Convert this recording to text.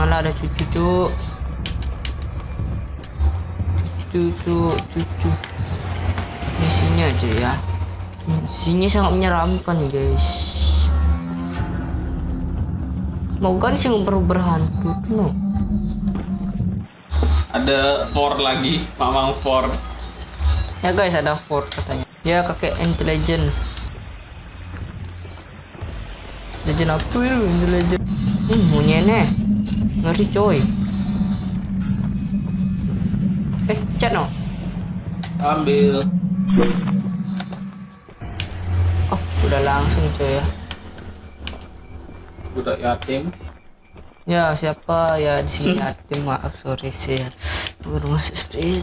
janganlah ada cucu cuk cucu. Cucu misinya aja ya. Misinya sangat menyeramkan nih guys. Semoga sih baru berhantu tuh no. Ada Ford lagi, Mamang Ford. ya guys ada Ford katanya. Ya kakek intelligent legend. Apa itu? Intelligent hmm munyene ngeri coy eh chat no Ambil. oh udah langsung coy ya Budak yatim. Ya siapa ya di sini yatim maaf sorry sih. Baru masuk seperti